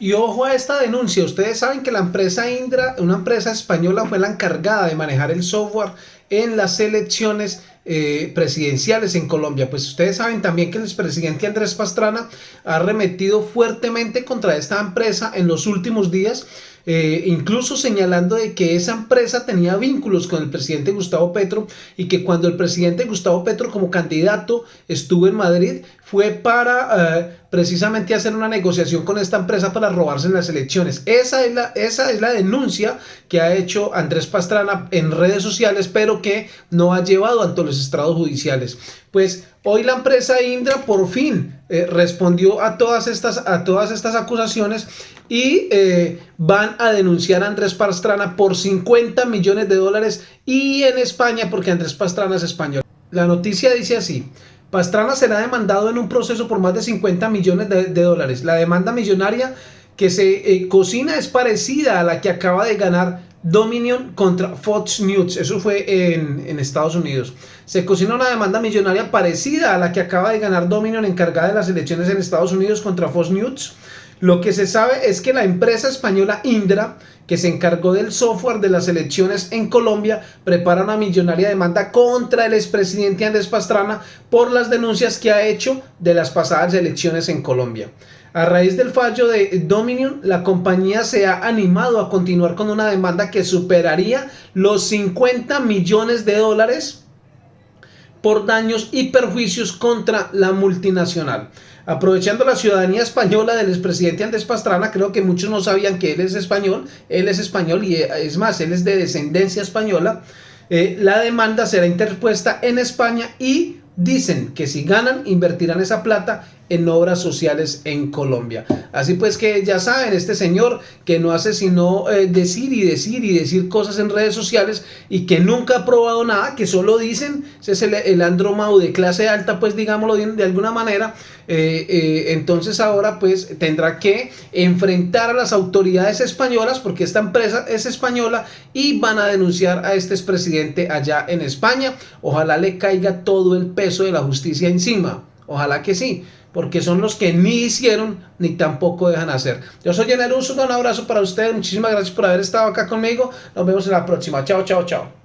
Y ojo a esta denuncia, ustedes saben que la empresa Indra, una empresa española, fue la encargada de manejar el software en las elecciones eh, presidenciales en Colombia. Pues ustedes saben también que el expresidente Andrés Pastrana ha remetido fuertemente contra esta empresa en los últimos días eh, incluso señalando de que esa empresa tenía vínculos con el presidente Gustavo Petro y que cuando el presidente Gustavo Petro como candidato estuvo en Madrid fue para eh, precisamente hacer una negociación con esta empresa para robarse en las elecciones. Esa es, la, esa es la denuncia que ha hecho Andrés Pastrana en redes sociales, pero que no ha llevado ante los estrados judiciales. Pues hoy la empresa Indra por fin eh, respondió a todas, estas, a todas estas acusaciones y eh, van a denunciar a Andrés Pastrana por 50 millones de dólares y en España porque Andrés Pastrana es español. La noticia dice así, Pastrana será demandado en un proceso por más de 50 millones de, dólares. La demanda millonaria que se eh, cocina es parecida a la que acaba de ganar Dominion contra Fox News, eso fue en, Estados Unidos. Se cocinó una demanda millonaria parecida a la que acaba de ganar Dominion encargada de las elecciones en Estados Unidos contra Fox News. Lo que se sabe es que la empresa española Indra, que se encargó del software de las elecciones en Colombia, prepara una millonaria demanda contra el expresidente Andrés Pastrana por las denuncias que ha hecho de las pasadas elecciones en Colombia. A raíz del fallo de Dominion, la compañía se ha animado a continuar con una demanda que superaría los 50 millones de dólares por daños y perjuicios contra la multinacional. Aprovechando la ciudadanía española del expresidente Andrés Pastrana, creo que muchos no sabían que él es español, él es español y es más, él es de descendencia española, eh, la demanda será interpuesta en España y dicen que si ganan invertirán esa plata en obras sociales en Colombia. Así pues que ya saben, este señor que no hace sino eh, decir y decir y decir cosas en redes sociales y que nunca ha probado nada, que solo dicen, ese es el, el Andromau de clase alta, pues digámoslo de, alguna manera, eh, eh, entonces ahora pues tendrá que enfrentar a las autoridades españolas porque esta empresa es española y van a denunciar a este expresidente allá en España. Ojalá le caiga todo el peso de la justicia encima. Ojalá que sí porque son los que ni hicieron ni tampoco dejan hacer. Yo soy Uso, un abrazo para ustedes, muchísimas gracias por haber estado acá conmigo, nos vemos en la próxima, chao, chao, chao.